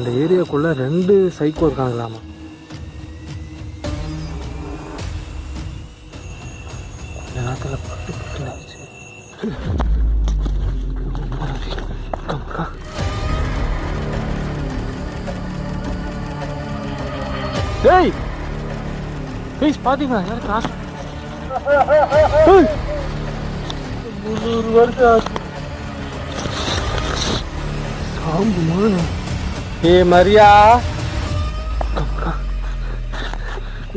இந்த ஏரியாக்குள்ளே ரெண்டு சைக்கோ இருக்காங்களாமா? கொஞ்ச நேரத்தில் பட்டு பட்டு டேய்! ப்ளீஸ் பார்த்தீங்களா யாரும் காசு முந்நூறு வருஷம் ஆச்சு. மாதிரி. ஏ மரியா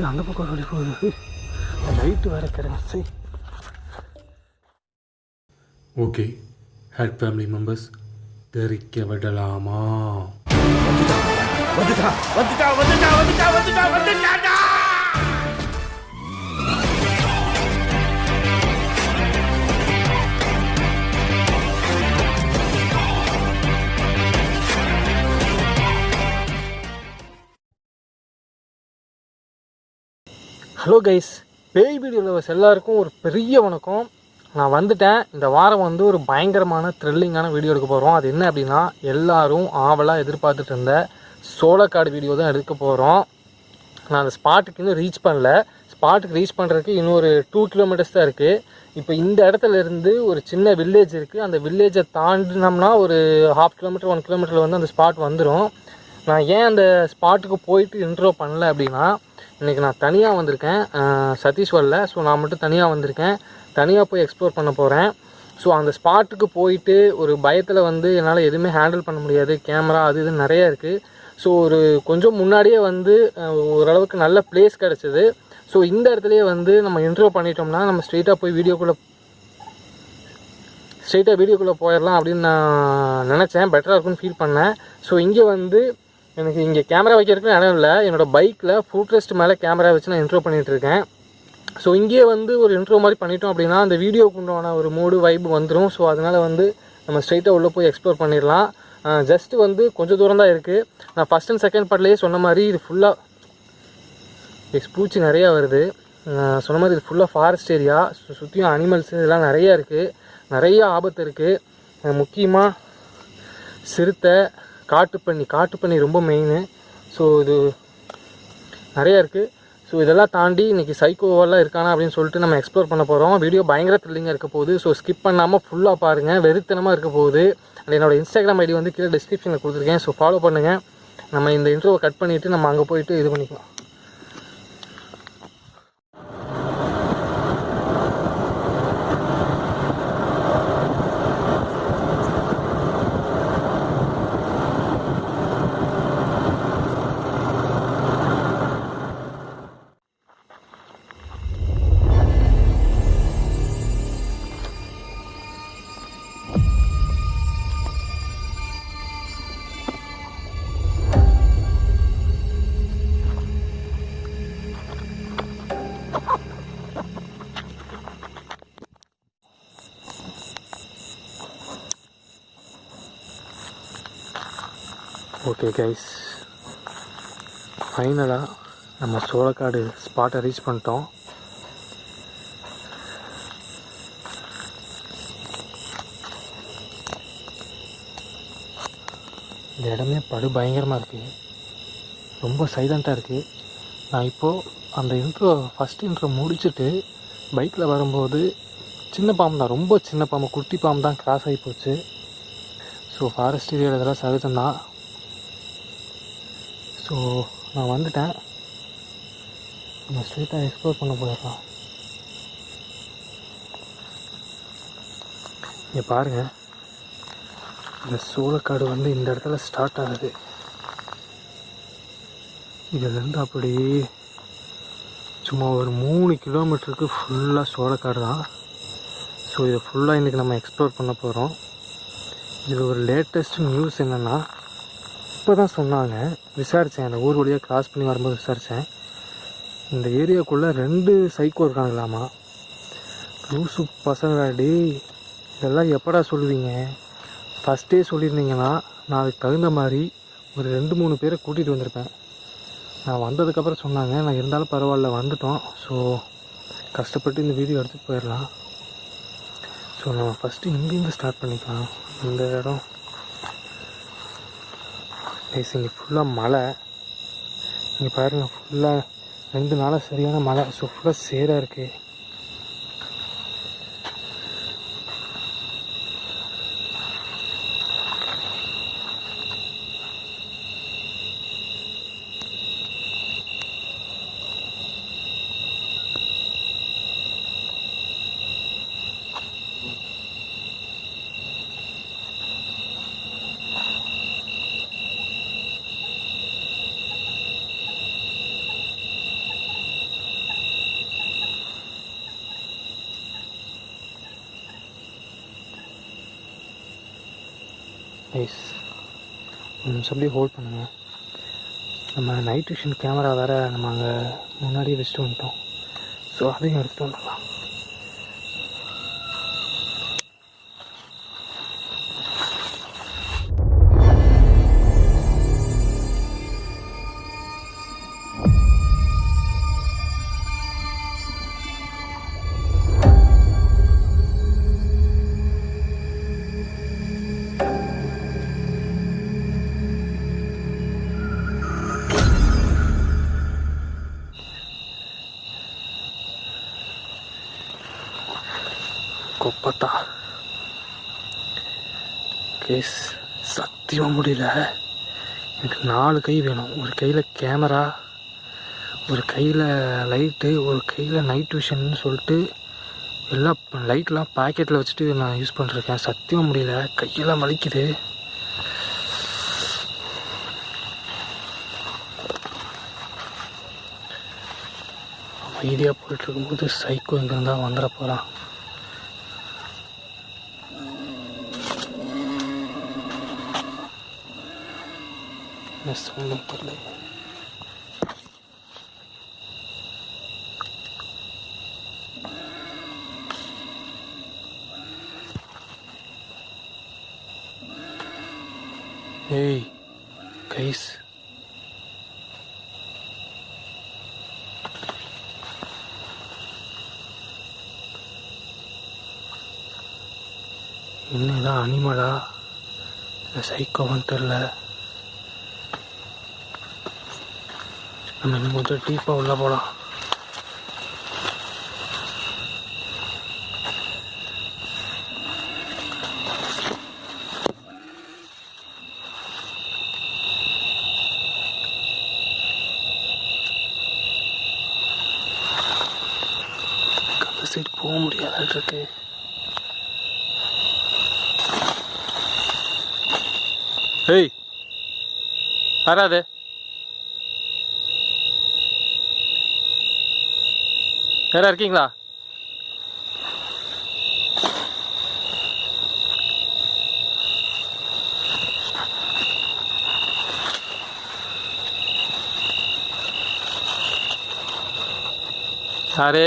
அந்த பக்கம் சொல்லி போகுது லைட்டு வேற கிடையாது ஓகே ஹேட் ஃபேமிலி மெம்பர்ஸ் தெரிக்க விடலாமா ஹலோ கைஸ் பேய் வீடியோ லவர்ஸ் எல்லாருக்கும் ஒரு பெரிய வணக்கம். நான் வந்துட்டேன். இந்த வாரம் வந்து ஒரு பயங்கரமான த்ரில்லிங்கான வீடியோ எடுக்க போகிறோம் அது என்ன அப்படின்னா எல்லோரும் ஆவலாக எதிர்பார்த்துட்டு இருந்த சோளக்காடு வீடியோ தான் எடுக்க போகிறோம் நான் அந்த ஸ்பாட்டுக்கு இன்னும் ரீச் பண்ணல. ஸ்பாட்டுக்கு ரீச் பண்ணுறதுக்கு இன்னும் ஒரு டூ கிலோமீட்டர்ஸ் தான் இருக்குது இப்போ இந்த இடத்துல இருந்து ஒரு சின்ன வில்லேஜ் இருக்குது அந்த வில்லேஜை தாண்டினோம்னா ஒரு ஹாஃப் கிலோமீட்டர் ஒன் கிலோமீட்டரில் வந்து அந்த ஸ்பாட் வந்துடும் நான் ஏன் அந்த ஸ்பாட்டுக்கு போயிட்டு இன்ட்ரோ பண்ணல அப்படின்னா இன்றைக்கி நான் தனியாக வந்திருக்கேன். சதீஷ் வரல ஸோ நான் மட்டும் தனியாக வந்திருக்கேன். தனியாக போய் எக்ஸ்ப்ளோர் பண்ண போகிறேன் ஸோ அந்த ஸ்பாட்டுக்கு போயிட்டு ஒரு பயத்தில் வந்து என்னால் எதுவுமே ஹேண்டில் பண்ண முடியாது. கேமரா அது இது நிறையா இருக்குது ஸோ ஒரு கொஞ்சம் முன்னாடியே வந்து ஓரளவுக்கு நல்ல பிளேஸ் கிடச்சிது. ஸோ இந்த இடத்துலையே வந்து நம்ம இன்ட்ரோ பண்ணிட்டோம்னா நம்ம ஸ்ட்ரெயிட்டாக போய் வீடியோக்குள்ளே ஸ்ட்ரெயிட்டாக வீடியோக்குள்ளே போயிடலாம் அப்படின்னு நான் நினச்சேன். பெட்டராக இருக்கும்னு ஃபீல் பண்ணேன். ஸோ இங்கே வந்து எனக்கு இங்கே கேமரா வைக்கிறதுக்கு இடம் இல்லை. என்னோடய பைக்கில் ஃபுட் ரெஸ்ட் மேலே கேமரா வச்சு நான் இன்ட்ரோ பண்ணிகிட்ருக்கேன் ஸோ இங்கேயே வந்து ஒரு இன்ட்ரோ மாதிரி பண்ணிட்டோம் அப்படின்னா அந்த வீடியோக்கு உண்டான ஒரு மூடு வைப் வந்துடும் ஸோ அதனால் வந்து நம்ம ஸ்ட்ரைட்டாக உள்ளே போய் எக்ஸ்ப்ளோர் பண்ணிடலாம். ஜஸ்ட்டு வந்து கொஞ்சம் தூரம் தான் இருக்குது நான் ஃபஸ்ட் அண்ட் செகண்ட் பார்ட்லேயே சொன்ன மாதிரி இது ஃபுல்லாக பூச்சி நிறையா வருது. சொன்ன மாதிரி இது ஃபுல்லாக ஃபாரஸ்ட் ஏரியா சுற்றியும் அனிமல்ஸ் இதெல்லாம் நிறையா இருக்குது நிறைய ஆபத்து இருக்குது முக்கியமாக சிறுத்தை காட்டுப்பண்ணி காட்டுப்பண்ணி ரொம்ப மெயினு ஸோ இது நிறையா இருக்குது ஸோ இதெல்லாம் தாண்டி இன்றைக்கி சைக்கோவெல்லாம் இருக்கானா அப்படின்னு சொல்லிட்டு நம்ம எக்ஸ்ப்ளோர் பண்ண போகிறோம் வீடியோ பயங்கர த்ரில்லிங்காக இருக்க போகுது. ஸோ ஸ்கிப் பண்ணாமல் ஃபுல்லாக பாருங்கள் வெறித்தனமாக இருக்க போகுது. அண்ட் என்னோட இன்ஸ்டாகிராம் ஐடி வந்து கீழே டிஸ்கிரிப்ஷனில் கொடுத்துருக்கேன். ஸோ ஃபாலோ பண்ணுங்கள் நம்ம இந்த இன்ட்ரோவை கட் பண்ணிவிட்டு நம்ம அங்கே போயிட்டு இது பண்ணிக்கலாம். ஓகே கைஸ் ஃபைனலாக நம்ம சோளக்காடு ஸ்பாட்டை ரீச் பண்ணிட்டோம். இந்த இடமே படு பயங்கரமாக இருக்குது ரொம்ப சைலண்ட்டாக இருக்குது நான் இப்போது அந்த இன்ட்ரோ ஃபஸ்ட் இன்ட்ரோ முடிச்சுட்டு பைக்கில் வரும்போது சின்ன பாம்பு தான். ரொம்ப சின்ன பாம்பு குட்டி பாம்பு தான் கிராஸ் ஆகி போச்சு. ஸோ ஃபாரஸ்ட் ஏரியாவில் இதெல்லாம் சகஜம்தான். ஸோ நான் வந்துட்டேன். நம்ம ஸ்ட்ரீட்டாக எக்ஸ்ப்ளோர் பண்ண போயிடலாம். இங்கே பாருங்கள் இந்த சோளக்காடு வந்து இந்த இடத்துல ஸ்டார்ட் ஆகுது. இதுலேருந்து அப்படியே சும்மா ஒரு மூணு கிலோமீட்டருக்கு ஃபுல்லாக சோளக்காடு தான். ஸோ இதை ஃபுல்லாக இன்றைக்கி நம்ம எக்ஸ்ப்ளோர் பண்ண போகிறோம் இதில் ஒரு லேட்டஸ்ட் நியூஸ் என்னென்னா இப்போ தான் சொன்னாங்க. விசாரித்தேன் அந்த ஊர் வழியாக கிராஸ் பண்ணி வரும்போது விசாரித்தேன் இந்த ஏரியாக்குள்ளே ரெண்டு சைக்கோ இருக்காங்களாமா? லூசு பசங்களாடி இதெல்லாம் எப்படா சொல்லுவீங்க? ஃபஸ்ட்டே சொல்லியிருந்தீங்கன்னா நான் அதுக்கு தகுந்த மாதிரி ஒரு ரெண்டு மூணு பேரை கூட்டிகிட்டு வந்திருப்பேன். நான் வந்ததுக்கப்புறம் சொன்னாங்க. நான் இருந்தாலும் பரவாயில்ல வந்துட்டோம். ஸோ கஷ்டப்பட்டு இந்த வீடியோ எடுத்துகிட்டு போயிடலாம். ஸோ நம்ம ஃபஸ்ட்டு இங்கேருந்து ஸ்டார்ட் பண்ணிக்கலாம். இந்த இடம். கைஸ் இங்கே ஃபுல்லாக மழை. இங்கே பாருங்கள் ஃபுல்லாக ரெண்டு நாளாக சரியான மழை. ஸோ ஃபுல்லாக சேராக இருக்குது எஸ் கொஞ்சம் நிமிஷம் அப்படியே ஹோல்ட் பண்ணுங்கள் நம்ம நைட் விஷன் கேமரா வேறு நம்ம அங்கே முன்னாடியே வச்சுட்டு வந்துட்டோம். ஸோ அதையும் எடுத்துகிட்டு வந்துடலாம். முடியல எனக்கு நாலு கை வேணும். ஒரு கையில் கேமரா ஒரு கையில் லைட்டு ஒரு கையில் நைட் விஷன்னு சொல்லிட்டு எல்லாம் லைட்லாம் பாக்கெட்டில் வச்சுட்டு நான் யூஸ் பண்ணிருக்கேன். சத்தியமாக முடியல. கையெல்லாம் வலிக்குது. அமைதியாக போயிட்டுருக்கும்போது சைக்கோ எங்கே வந்துட போகிறான் என்ன சவுண்டும் தெரியல ஏய் கைஸ். என்னதான் இதான் அனிமலா இல்லை சைக்கோவான்னு தெரில நம்ம இன்னும் கொஞ்சம் டீப்பாக உள்ளே போகலாம் சைடு போக முடியாதான் இருக்கு ஏய் வராது. யாரா இருக்கீங்களா? யாரு?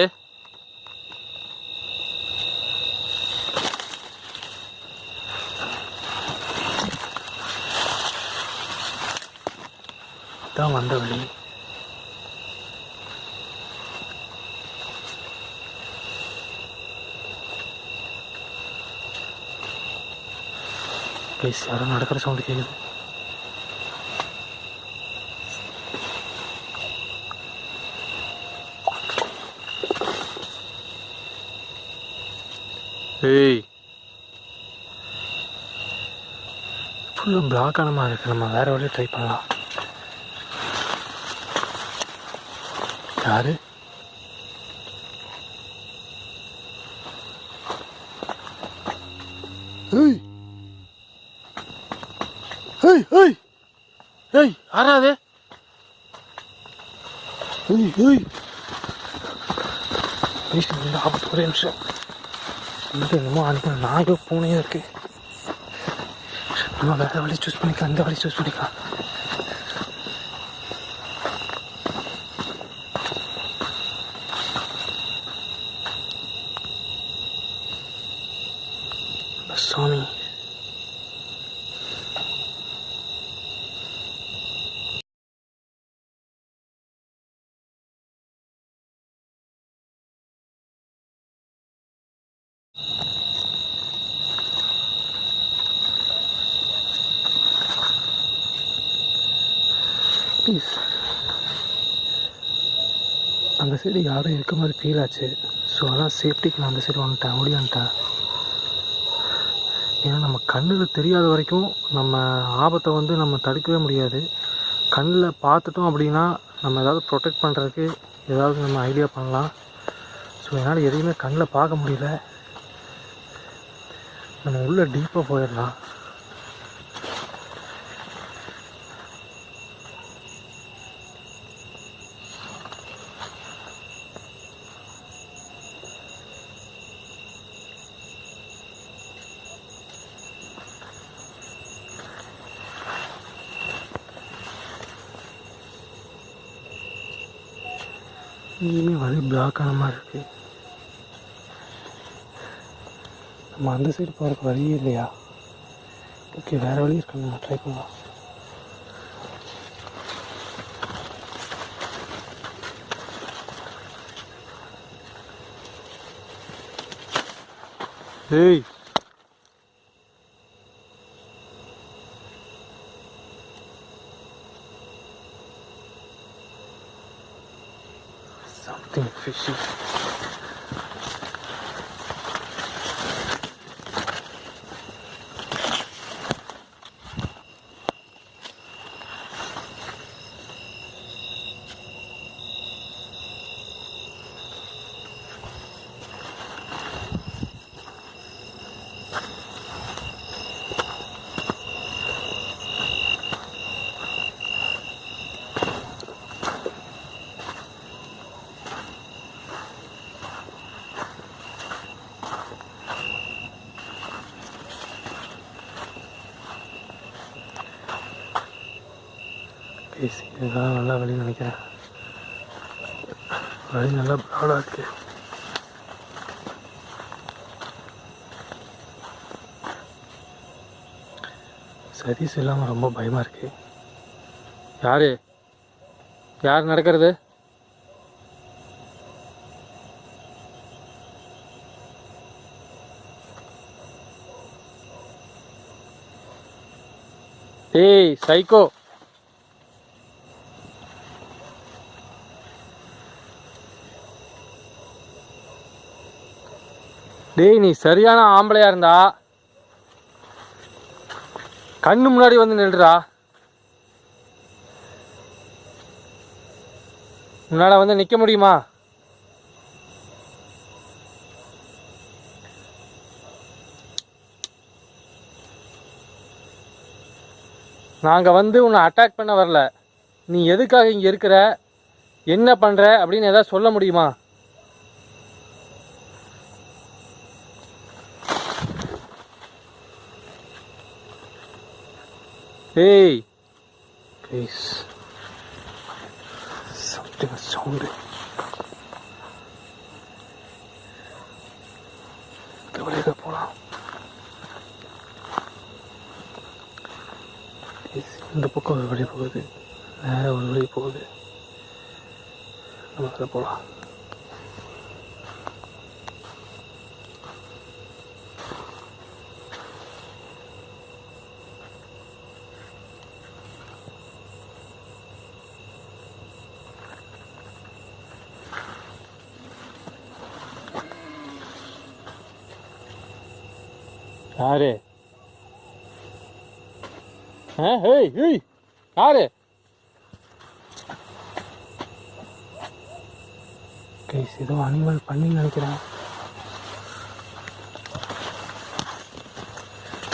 தான் வந்த வழி. ப்ளீஸ் யாரும் நடக்கிற சவுண்டு கேட்குது ஏய். ஃபுல்லும் பிளாக் ஆன மாதிரி இருக்கு நம்ம வேற வழியை ட்ரை பண்ணலாம். யாரு? ஏய். ஏய் ஏய். ஏய் ஏய் ஏய். ஆபத்து ஒரே நிமிஷம். என்னமோ அனுப்ப நாயோ பூனையும் இருக்கு. நம்ம வேற வழி சூஸ் பண்ணிக்கலாம் இந்த வழி சூஸ் பண்ணிக்கலாம் சாமி ப்ளீஸ் அந்த சைடு யாரும் இருக்க மாதிரி ஃபீல் ஆச்சு. ஸோ அதான் சேஃப்டிக்கு நான் அந்த சைடு வந்துட்டேன். ஓடியான்ட்டேன் ஏன்னா நம்ம கண்ணில் தெரியாத வரைக்கும் நம்ம ஆபத்தை வந்து நம்ம தடுக்கவே முடியாது. கண்ணில் பார்த்துட்டோம் அப்படின்னா நம்ம ஏதாவது ப்ரொடெக்ட் பண்ணுறதுக்கு ஏதாவது நம்ம ஐடியா பண்ணலாம். ஸோ என்னால் எதையுமே கண்ணில் பார்க்க முடியல. நம்ம உள்ளே டீப்பாக போயிடலாம். இங்கேயுமே வழி பிளாக் ஆன மாதிரி இருக்கு நம்ம அந்த சைடு போகிறதுக்கு வழியே இல்லையா ஓகே வேறு வழி இருக்கு நம்ம ட்ரை பண்ணலாம் ஏய் something fishy இதுதான் நல்லா வழி நினைக்கிறேன். வழி நல்லா ப்ராடாக இருக்கு. சதீஷ் இல்லாமல் ரொம்ப பயமாக இருக்கு. யாரு? யார் நடக்கிறது? ஏய் சைக்கோ டேய் நீ சரியான ஆம்பளையா இருந்தா கண்ணு முன்னாடி வந்து நில்றா. உன்னால வந்து நிக்க முடியுமா? நாங்க வந்து உன்னை அட்டாக் பண்ண வரல. நீ எதுக்காக இங்க இருக்கிற? என்ன பண்ற? அப்படின்னு ஏதாவது சொல்ல முடியுமா? Hey! Please. Something is sounding. போலாம் Please, இந்த பக்கம் ஒரு வழி போகுது வேற ஒரு வழி போகுது நம்ம அதில் போகலாம் யாரு? ஹேய் ஹேய் யாரு? கைஸ் ஏதோ அனிமல் பண்ணி நினைக்கிறேன்.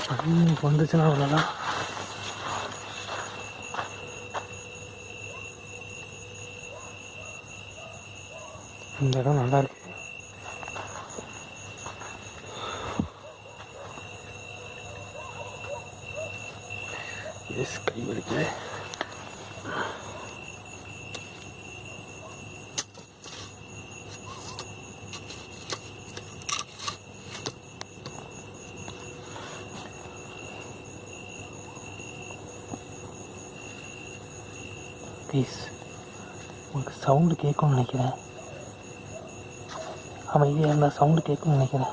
பண்ணி வந்துச்சுன்னா அவ்வளோதான் இந்த இடம் நல்லா இருக்கு எஸ் கை வலிக்குது ப்ளீஸ் உங்களுக்கு சவுண்டு கேட்கும்னு நினைக்கிறேன். அமைதியாக இருந்தால் சவுண்டு கேட்கும்னு நினைக்கிறேன்.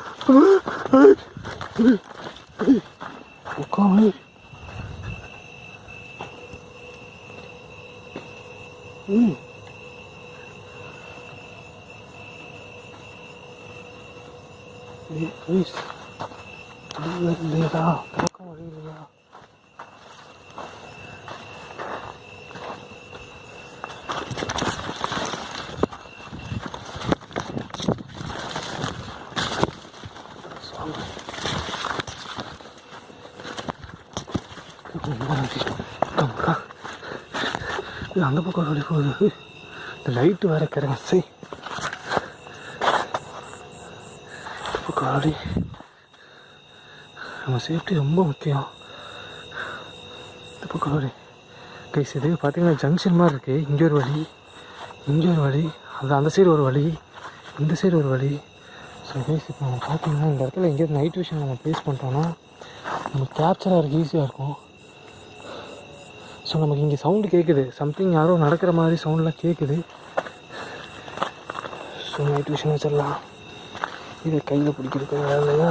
அந்த பக்கம் வழி போகுது இந்த லைட்டு வேற கிறங்க சரி பக்கம் வழி நம்ம சேஃப்டி ரொம்ப முக்கியம். இந்த பக்கம் வழி கைஸ் இது பார்த்தீங்கன்னா ஜங்ஷன் மாதிரி இருக்குது இங்கே ஒரு வழி இங்கே ஒரு வழி அது அந்த சைடு ஒரு வழி இந்த சைடு ஒரு வழி. ஸோ கைஸ் இப்போ நம்ம பார்த்தீங்கன்னா இந்த இடத்துல எங்கேயாவது நைட் விஷன் நம்ம பேஸ் பண்ணிட்டோம்னா நம்ம கேப்சர் ஆகிறதுக்கு ஈஸியாக இருக்கும். ஸோ நமக்கு இங்கே சவுண்டு கேட்குது சம்திங் யாரோ நடக்கிற மாதிரி சவுண்ட்லாம் கேட்குது ஸோ நைட் விஷயம் வச்சிடலாம். இதை கையில் பிடிக்கிறதுக்கு வேலை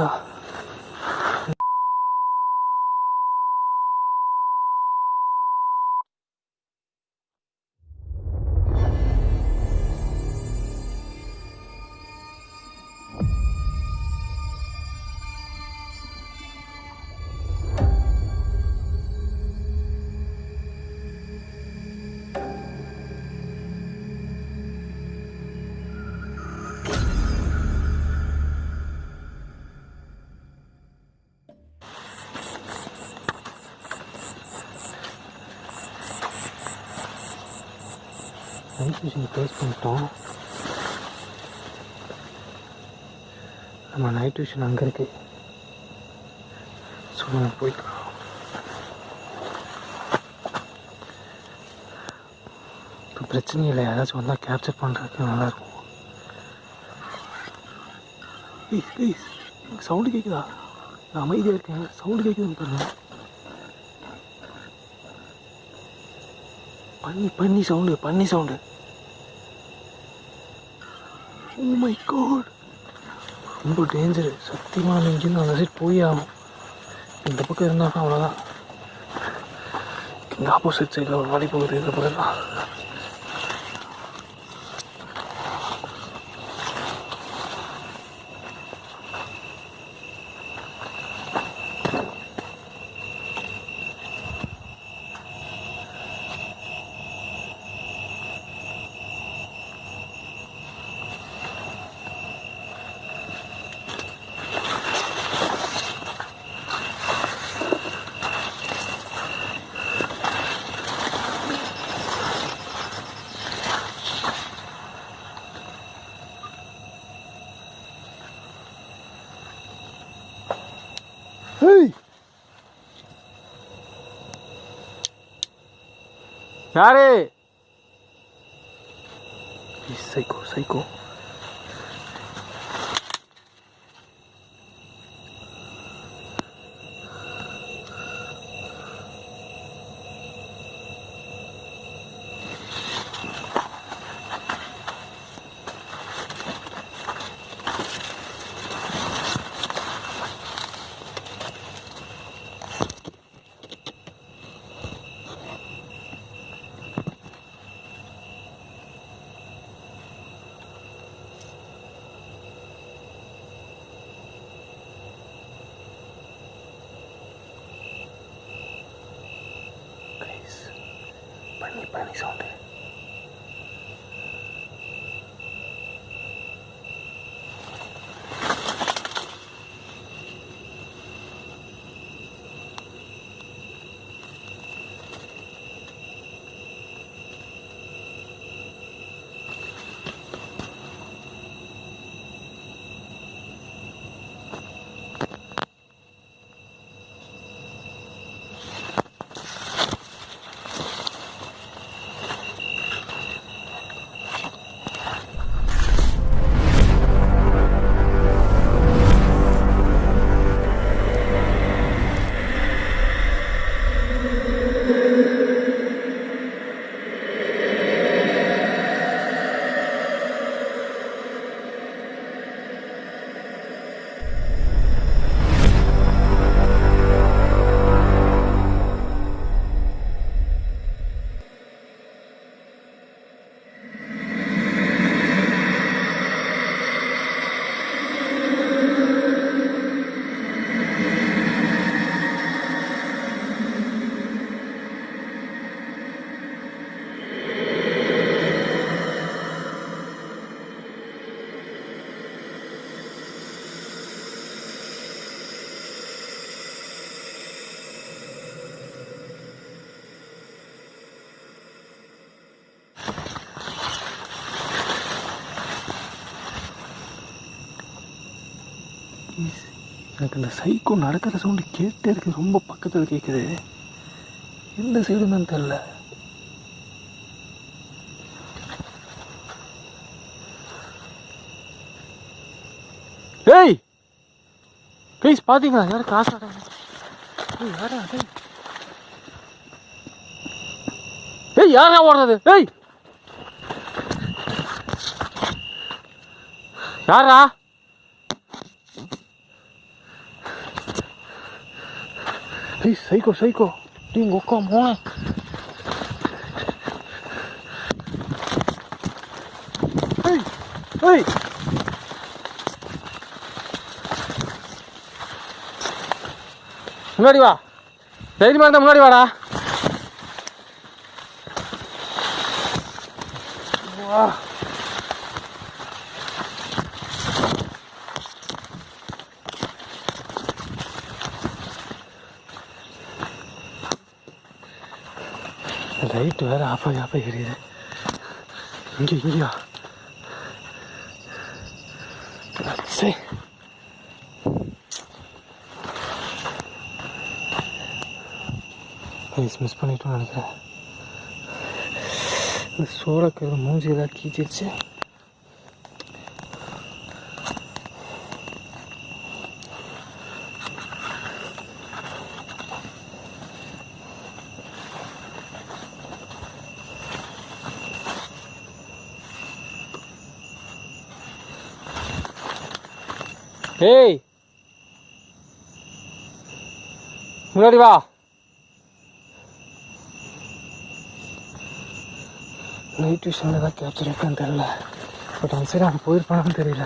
நம்ம நைட் டியூஷன் அங்கே இருக்கு. ஸோ நம்ம போய்க்கலாம் இப்போ பிரச்சனை இல்லை. யாராச்சும் வந்தால் கேப்சர் பண்ணுறதுக்கு நல்லாயிருக்கும் சவுண்டு கேட்குதா நான் அமைதியாக இருக்கேன். சவுண்டு கேட்குதுன்னு பாருங்க. பண்ணி பண்ணி சவுண்டு பண்ணி சவுண்டு ஓ மை காட் ரொம்ப டேஞ்சரு சத்தியமாக இங்கேருந்து அந்த சைட் போய் ஆகும் இந்த பக்கம் இருந்தால் அவ்வளோதான் இந்த ஆப்போசிட் சைடில் ஒரு வழி போகுது. இந்த பக்கம் தான் ஹேய் யாரு சைக்கோ சைக்கோ எனக்கு இந்த சைக்கோ நடக்கிற சவுண்டு கேட்டே இருக்கு. ரொம்ப பக்கத்தில் கேட்குது எந்த சைடுன்னு தெரில ஏய்! ப்ளீஸ் பார்த்தீங்களா யாரும் காசு ஆடாது யாரா டேய் ஏய் யாரா ஓடுறது? ஏய்! யாரா? ஏய் சைக்கோ சைக்கோ டேய் உங்க அக்கா மோன ஏய் ஏய் முன்னாடி வா தைரியமா இருந்தா முன்னாடி வாடா வா லைட் வேற ஆஃப் ஆகி ஆஃப் ஆகி எரியுது இங்கே இங்கேயா சரி ப்ளீஸ் மிஸ் பண்ணிட்டோம்னு நினைக்கிறேன் இந்த சோளக்கரு மூஞ்சி ஏதாவது கீச்சிருச்சு ஏய். முன்னாடி வா. நைட் டியூஷனில் தான் கேப்சர் தெரில பட் அந்த சைடு அவன் போயிருப்பானான்னு தெரியல.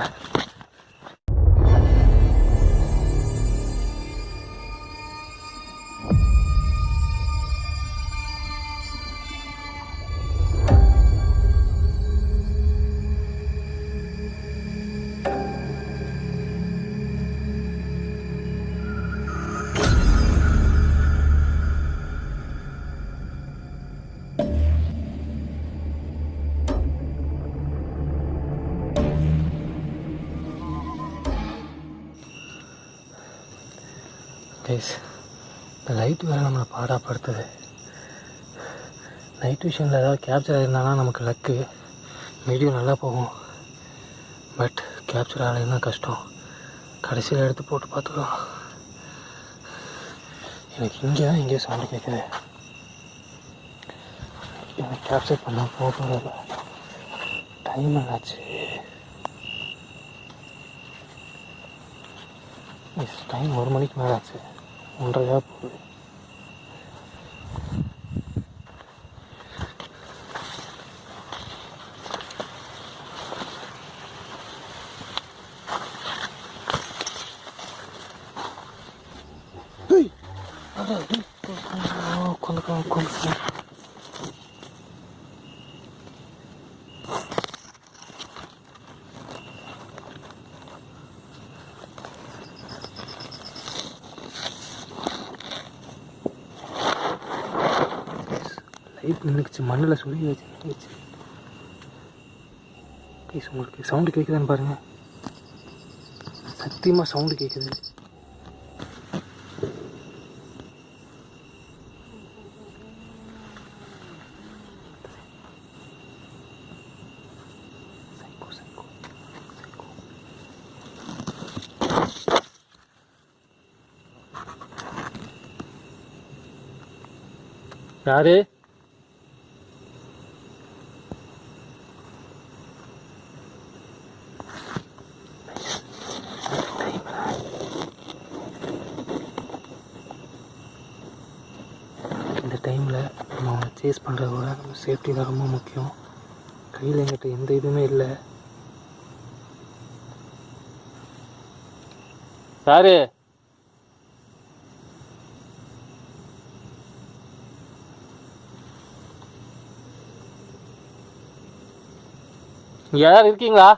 நைட் ஏதாவது கேப்சர் ஆயிருந்தானா நமக்கு லக்கு வீடியோ நல்லா போகும். பட் கேப்சர் ஆகலைன்னா கஷ்டம். கடைசியில் எடுத்து போட்டு பார்த்துக்கலாம். எனக்கு இங்கே தான் எங்கேயோ சவுண்டு கேட்குது எனக்கு கேப்சர் பண்ணால் போகிறதில்ல டைம் என்னாச்சு இஸ் டைம் ஒரு மணிக்கு மேலே ஆச்சு. ஒன்றரையாக போகுது ஏய், அடா, ஏய், உட்காந்துக்கோ உட்காந்துக்கோ லைட் நின்றுச்சு மண்ணில் சொல்லி வச்சு நின்றுச்சு ப்ளீஸ் உங்களுக்கு சவுண்டு கேட்குதான்னு பாருங்கள் சத்தியமாக சவுண்டு கேட்குது யாரு இந்த டைமில் நம்ம அவனை சேஸ் பண்ணுறத விட நம்ம சேஃப்டி தான் ரொம்ப முக்கியம். கையில் எங்கிட்ட எந்த இதுவுமே இல்லை. யாரு? இங்க யாராவது இருக்கீங்களா?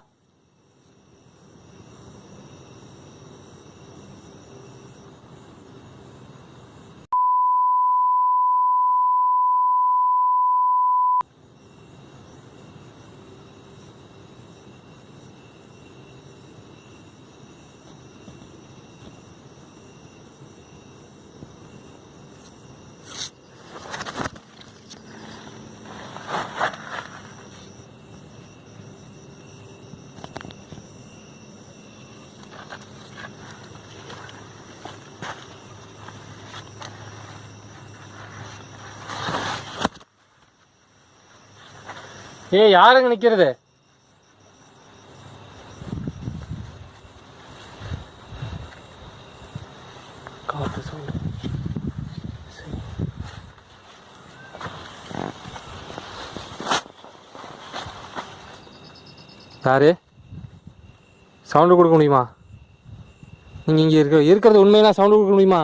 ஏய் யாருங்க நிற்கிறது காத்து சவுண்டு. யாரு? சவுண்டு கொடுக்க முடியுமா? நீங்கள் இங்கே இருக்க இருக்கிறது உண்மையெல்லாம் சவுண்டு கொடுக்க முடியுமா?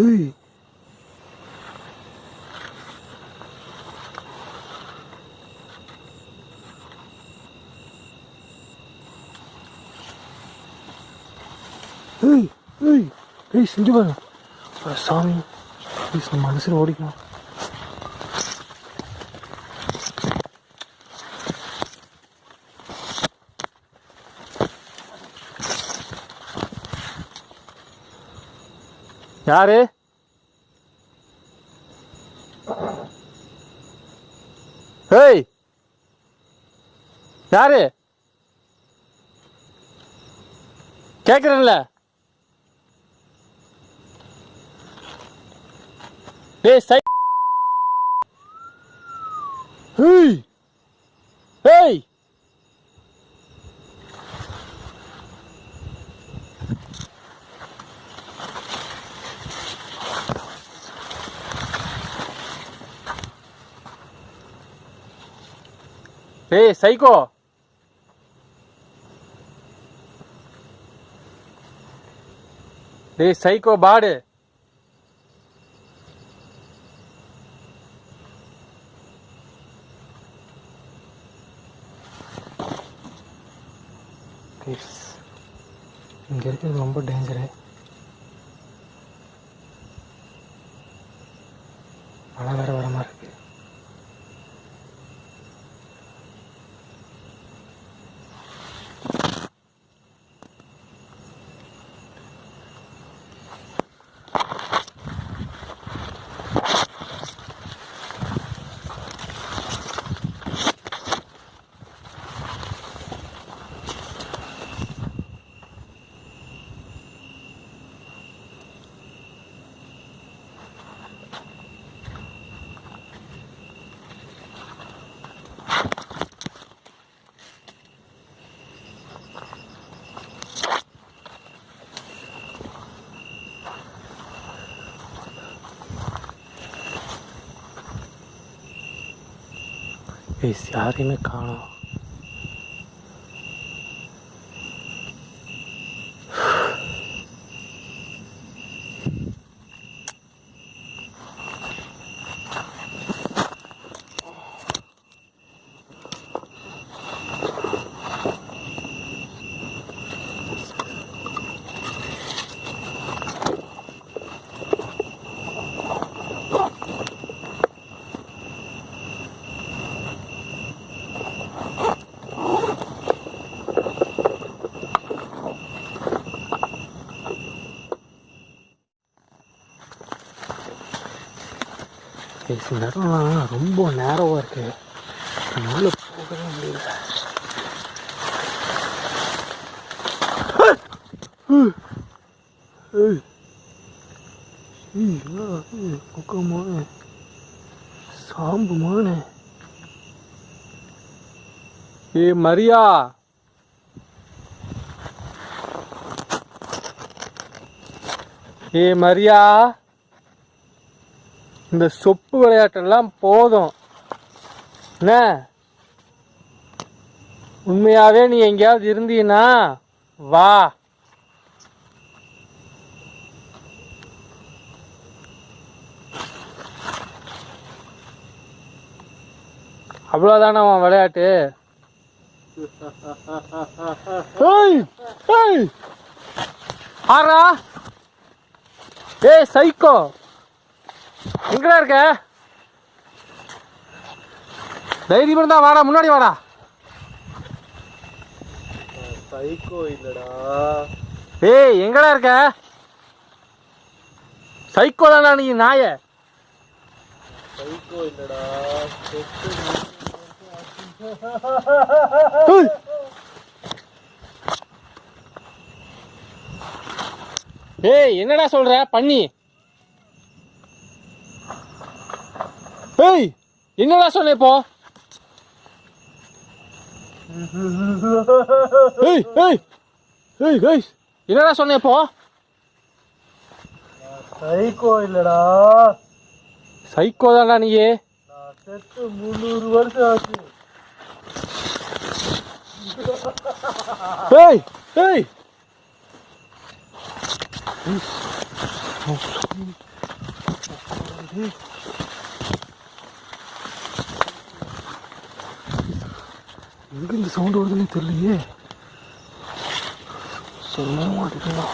ஏய். ஏய் செஞ்சு பாருங்க சாமி ப்ளீஸ் நம்ம மனசில் ஓடிக்கணும். யாரு? ஏய் யாரு? கேக்குறேன்ல. ஏய் சை ஏய் ஏய் ஏய் சைக்கோ டேய் சைக்கோ பாடு ಈ ಸ್ಯಾರಿ ಕಾಣೋ ஏய், இந்த இடம்லாம் ரொம்ப நேரவாக இருக்கு. உள்ள போகவே முடியல. ஏய் ஏய், என்னடா இது? குக்கமான சாம்புமான ஏ மரியா? ஏ மரியா? இந்த சொப்பு விளையாட்டெல்லாம் போதும். என்ன? உண்மையாகவே நீ எங்கேயாவது இருந்தீன்னா வா. அவ்வளோதானே அவன் விளையாட்டு? ஆறா. ஏய் சைக்கோ. எங்கடா இருக்க? தைரியம் இருந்தா வாடா முன்னாடி வாடா. சைக்கோ இல்லடா. ஏய் எங்கடா இருக்க? சைக்கோ தானா நீ நாய. சைக்கோ இல்லடா. ஏய் என்னடா சொல்ற? பண்ணி. ஏய் என்னடா சொன்ன இப்போ? ஏய் ஏய் ஏய் ஏய் என்னடா சொன்ன இப்போ? சைக்கோ இல்லடா. சைக்கோ தான்டா நான் செத்து முந்நூறு வருஷம் ஆச்சு. ஏய் ஏய். எங்க இந்த சவுண்ட் வருதுன்னு தெரியலையே. சொல்ல மாட்டேங்களா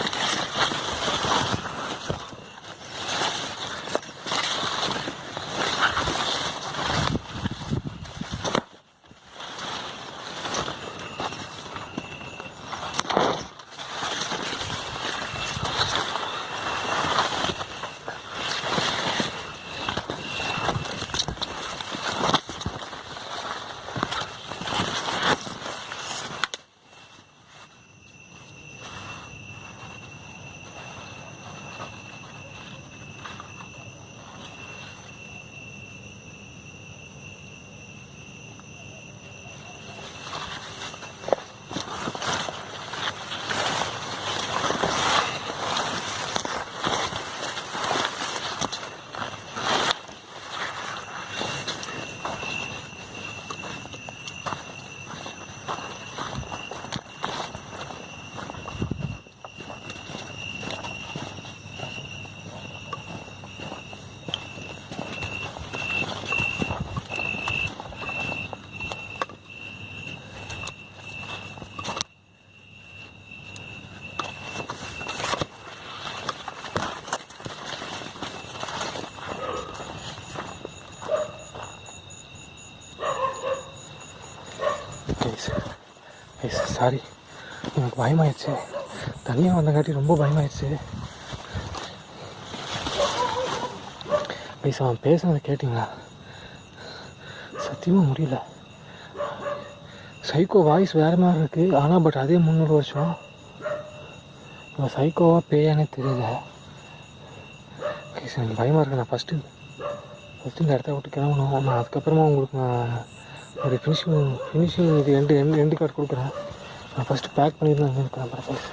சாரி. எனக்கு பயமாயிடுச்சு. தனியாக வந்தங்காட்டி ரொம்ப பயமாயிடுச்சு. ப்ளீஸ் அவன் பேசுனதை கேட்டிங்களா? சத்தியமாக முடியல. சைக்கோ வாய்ஸ் வேறு மாதிரி இருக்குது ஆனால் பட் அதே முந்நூறு வருஷம். இப்போ சைக்கோவாக பேயானே தெரியல. ஓகே எனக்கு பயமாக இருக்கு. நான் ஃபஸ்ட்டு ஃபஸ்ட்டு இந்த இடத்த விட்டு கிளம்பணும். நான் அதுக்கப்புறமா உங்களுக்கு நான் ஒரு ஃபினிஷிங் ஃபினிஷிங் இது ரெண்டு ரெண்டு ரெண்டு கார்டு கொடுக்குறேன். நான் ஃபஸ்ட்டு பேக் பண்ணிட்டு அங்கே இருக்கிறேன் ப்ளீஸ்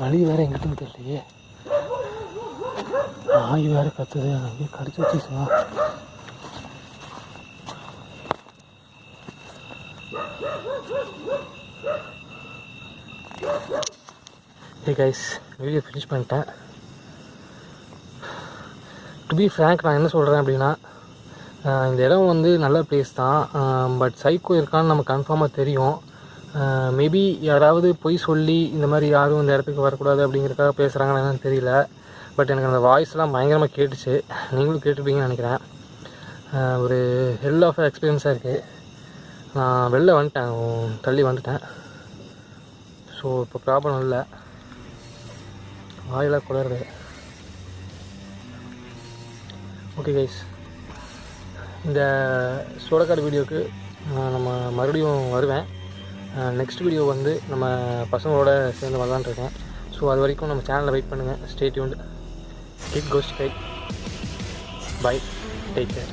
வழி வேறு எங்கிட்டும் தெரியலையே. நாய் வேறு கத்துது அங்கேயே கடிச்சு வச்சுச்சுமா ஹே கைஸ் வீடியோ ஃபினிஷ் பண்ணிட்டேன். டு பி ஃப்ரேங்க் நான் என்ன சொல்கிறேன் அப்படின்னா இந்த இடம் வந்து நல்ல பிளேஸ் தான். பட் சைக்கோ இருக்கான்னு நமக்கு கன்ஃபார்மாக தெரியும். மேபி யாராவது பொய் சொல்லி இந்த மாதிரி யாரும் இந்த இடத்துக்கு வரக்கூடாது அப்படிங்கிறதுக்காக பேசுகிறாங்கன்னு என்னன்னு தெரியல. பட் எனக்கு அந்த வாய்ஸ்லாம் பயங்கரமாக கேட்டுச்சு. நீங்களும் கேட்டுருப்பீங்கன்னு நினைக்கிறேன். ஒரு ஹெல் ஆஃப் எக்ஸ்பீரியன்ஸாக இருக்குது நான் வெளில வந்துட்டேன். தள்ளி வந்துட்டேன். ஸோ இப்போ ப்ராப்ளம் இல்லை. வாயெல்லாம் குளருது ஓகே கைஸ் இந்த சோடக்காடு வீடியோவுக்கு நம்ம மறுபடியும் வருவேன். நெக்ஸ்ட் வீடியோ வந்து நம்ம பசங்களோட சேர்ந்து வரலான்னு இருக்கேன். ஸோ அது வரைக்கும் நம்ம சேனலில் வெயிட் பண்ணுங்கள் stay tuned kid ghost guide bye take care